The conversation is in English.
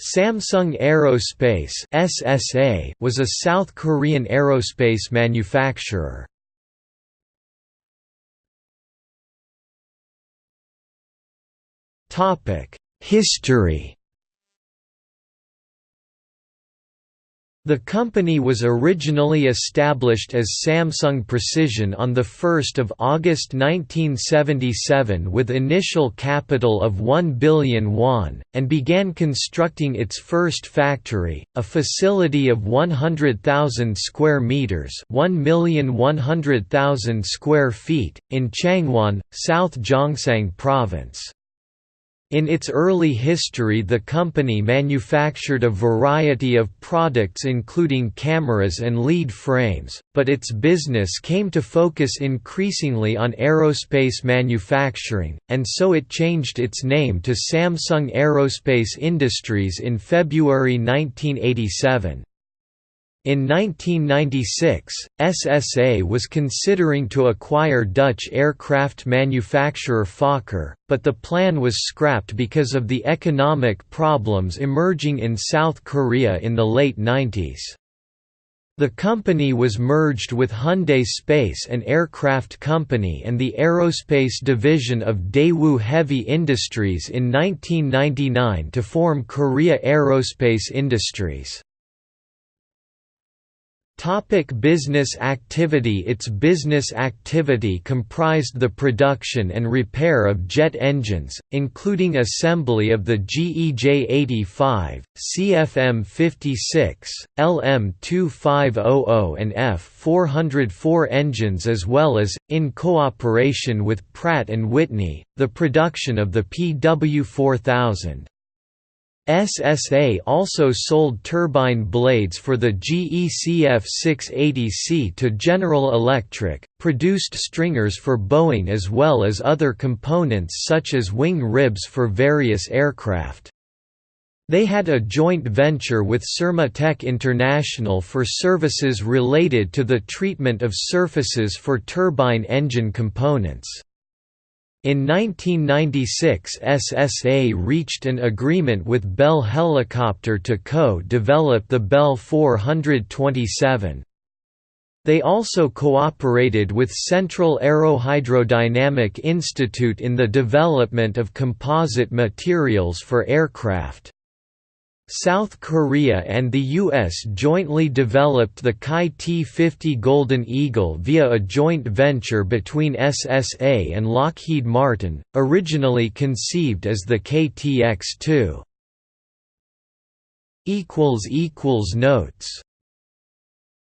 Samsung Aerospace (SSA) was a South Korean aerospace manufacturer. Topic: History The company was originally established as Samsung Precision on 1 August 1977 with initial capital of 1 billion won, and began constructing its first factory, a facility of 100,000 square meters 1,100,000 square feet, in Changwon, South Gyeongsang Province. In its early history the company manufactured a variety of products including cameras and lead frames, but its business came to focus increasingly on aerospace manufacturing, and so it changed its name to Samsung Aerospace Industries in February 1987. In 1996, SSA was considering to acquire Dutch aircraft manufacturer Fokker, but the plan was scrapped because of the economic problems emerging in South Korea in the late 90s. The company was merged with Hyundai Space and Aircraft Company and the aerospace division of Daewoo Heavy Industries in 1999 to form Korea Aerospace Industries. Topic business activity Its business activity comprised the production and repair of jet engines, including assembly of the GEJ-85, CFM-56, LM-2500 and F-404 engines as well as, in cooperation with Pratt & Whitney, the production of the PW4000. SSA also sold turbine blades for the GECF 680C to General Electric, produced stringers for Boeing as well as other components such as wing ribs for various aircraft. They had a joint venture with Tech International for services related to the treatment of surfaces for turbine engine components. In 1996 SSA reached an agreement with Bell Helicopter to co-develop the Bell 427. They also cooperated with Central Aerohydrodynamic Institute in the development of composite materials for aircraft. South Korea and the U.S. jointly developed the KAI T-50 Golden Eagle via a joint venture between SSA and Lockheed Martin, originally conceived as the KTX-2. Notes